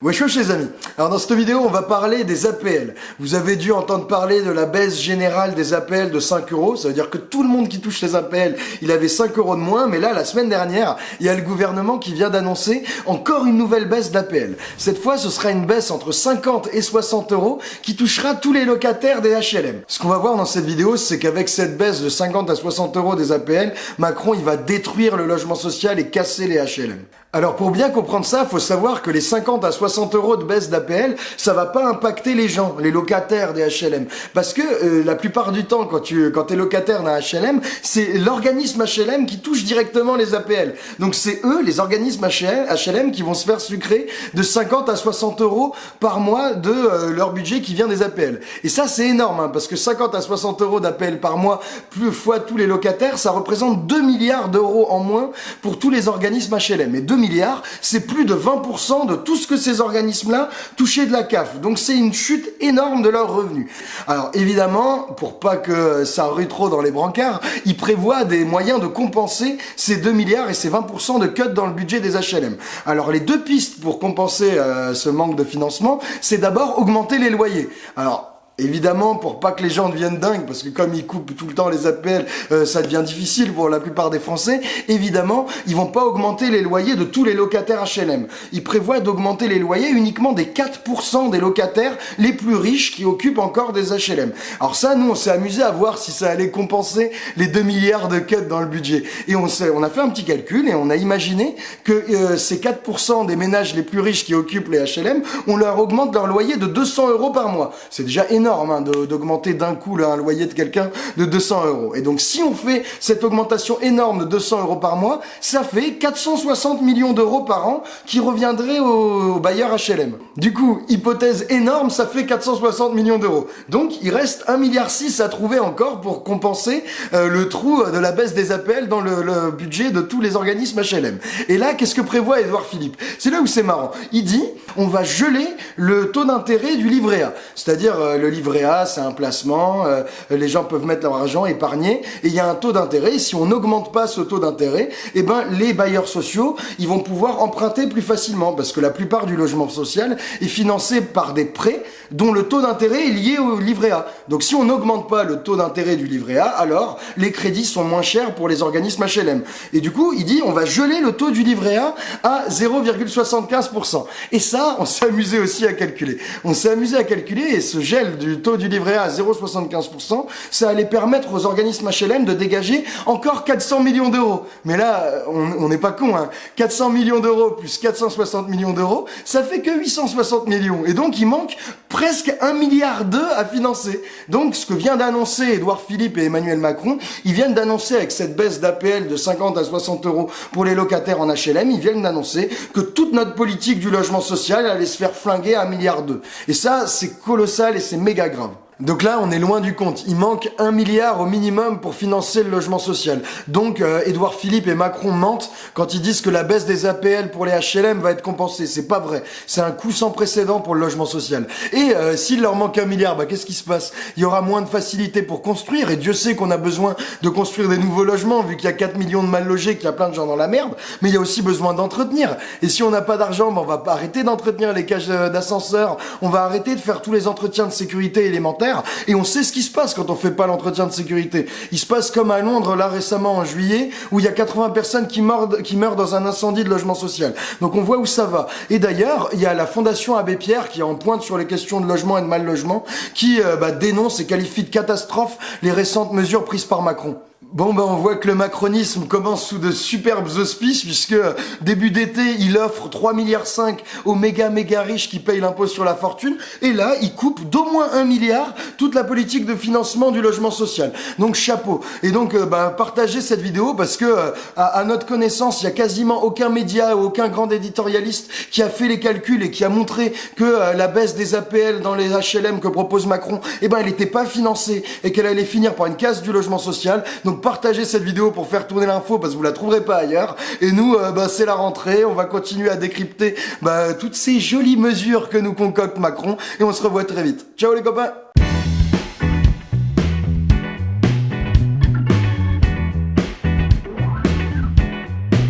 Wesh wesh les amis Alors dans cette vidéo on va parler des APL. Vous avez dû entendre parler de la baisse générale des APL de 5 euros. Ça veut dire que tout le monde qui touche les APL, il avait 5 euros de moins. Mais là, la semaine dernière, il y a le gouvernement qui vient d'annoncer encore une nouvelle baisse d'APL. Cette fois, ce sera une baisse entre 50 et 60 euros qui touchera tous les locataires des HLM. Ce qu'on va voir dans cette vidéo, c'est qu'avec cette baisse de 50 à 60 euros des APL, Macron il va détruire le logement social et casser les HLM. Alors pour bien comprendre ça, faut savoir que les 50 à 60 euros de baisse d'APL, ça va pas impacter les gens, les locataires des HLM, parce que euh, la plupart du temps, quand tu quand es locataire d'un HLM, c'est l'organisme HLM qui touche directement les APL. Donc c'est eux, les organismes HLM, qui vont se faire sucrer de 50 à 60 euros par mois de euh, leur budget qui vient des APL. Et ça c'est énorme, hein, parce que 50 à 60 euros d'APL par mois, plus fois tous les locataires, ça représente 2 milliards d'euros en moins pour tous les organismes HLM. Milliards, c'est plus de 20% de tout ce que ces organismes-là touchaient de la CAF. Donc c'est une chute énorme de leurs revenus. Alors évidemment, pour pas que ça rue trop dans les brancards, ils prévoient des moyens de compenser ces 2 milliards et ces 20% de cut dans le budget des HLM. Alors les deux pistes pour compenser euh, ce manque de financement, c'est d'abord augmenter les loyers. Alors Évidemment, pour pas que les gens deviennent dingues, parce que comme ils coupent tout le temps les appels, euh, ça devient difficile pour la plupart des Français. Évidemment, ils vont pas augmenter les loyers de tous les locataires HLM. Ils prévoient d'augmenter les loyers uniquement des 4% des locataires les plus riches qui occupent encore des HLM. Alors ça, nous, on s'est amusé à voir si ça allait compenser les 2 milliards de cuts dans le budget. Et on, on a fait un petit calcul et on a imaginé que euh, ces 4% des ménages les plus riches qui occupent les HLM, on leur augmente leur loyer de 200 euros par mois. C'est déjà énorme Hein, d'augmenter d'un coup un loyer de quelqu'un de 200 euros. Et donc si on fait cette augmentation énorme de 200 euros par mois, ça fait 460 millions d'euros par an qui reviendraient aux, bailleurs HLM. Du coup, hypothèse énorme, ça fait 460 millions d'euros. Donc il reste 1,6 milliard à trouver encore pour compenser euh, le trou de la baisse des appels dans le, le budget de tous les organismes HLM. Et là, qu'est-ce que prévoit Edouard Philippe? C'est là où c'est marrant. Il dit, on va geler le taux d'intérêt du livret A, c'est-à-dire euh, le livret A, c'est un placement, euh, les gens peuvent mettre leur argent, épargner, et il y a un taux d'intérêt. Si on n'augmente pas ce taux d'intérêt, eh ben les bailleurs sociaux, ils vont pouvoir emprunter plus facilement, parce que la plupart du logement social est financé par des prêts dont le taux d'intérêt est lié au livret A. Donc si on n'augmente pas le taux d'intérêt du livret A, alors les crédits sont moins chers pour les organismes HLM. Et du coup, il dit on va geler le taux du livret A à 0,75%. Et ça, on s'est amusé aussi à calculer. On s'est amusé à calculer et ce gel du taux du livret A à 0,75%, ça allait permettre aux organismes HLM de dégager encore 400 millions d'euros. Mais là, on n'est pas con, hein. 400 millions d'euros plus 460 millions d'euros, ça fait que 860 millions. Et donc, il manque presque 1 milliard d'euros à financer. Donc, ce que vient d'annoncer Édouard Philippe et Emmanuel Macron, ils viennent d'annoncer avec cette baisse d'APL de 50 à 60 euros pour les locataires en HLM, ils viennent d'annoncer que toute notre politique du logement social allait se faire flinguer à 1 milliard d'euros. Et ça, c'est colossal et c'est méga grave. Donc là, on est loin du compte. Il manque un milliard au minimum pour financer le logement social. Donc, euh, Édouard Philippe et Macron mentent quand ils disent que la baisse des APL pour les HLM va être compensée. C'est pas vrai. C'est un coup sans précédent pour le logement social. Et euh, s'il leur manque un milliard, bah, qu'est-ce qui se passe? Il y aura moins de facilité pour construire. Et Dieu sait qu'on a besoin de construire des nouveaux logements, vu qu'il y a 4 millions de mal logés, qu'il y a plein de gens dans la merde. Mais il y a aussi besoin d'entretenir. Et si on n'a pas d'argent, bah, on va arrêter d'entretenir les cages euh, d'ascenseur. On va arrêter de faire tous les entretiens de sécurité élémentaires et on sait ce qui se passe quand on fait pas l'entretien de sécurité. Il se passe comme à Londres là récemment en juillet où il y a 80 personnes qui meurent, qui meurent dans un incendie de logement social. Donc on voit où ça va. Et d'ailleurs, il y a la Fondation Abbé Pierre qui est en pointe sur les questions de logement et de mal logement qui euh, bah, dénonce et qualifie de catastrophe les récentes mesures prises par Macron. Bon ben on voit que le macronisme commence sous de superbes auspices puisque début d'été il offre 3 milliards 5 aux méga méga riches qui payent l'impôt sur la fortune et là il coupe d'au moins 1 milliard toute la politique de financement du logement social. Donc chapeau. Et donc euh, bah, partagez cette vidéo parce que euh, à, notre connaissance il y a quasiment aucun média ou aucun grand éditorialiste qui a fait les calculs et qui a montré que euh, la baisse des APL dans les HLM que propose Macron, eh ben elle n'était pas financée et qu'elle allait finir par une casse du logement social. Partagez cette vidéo pour faire tourner l'info parce que vous la trouverez pas ailleurs. Et nous, euh, bah, c'est la rentrée, on va continuer à décrypter bah, toutes ces jolies mesures que nous concocte Macron et on se revoit très vite. Ciao les copains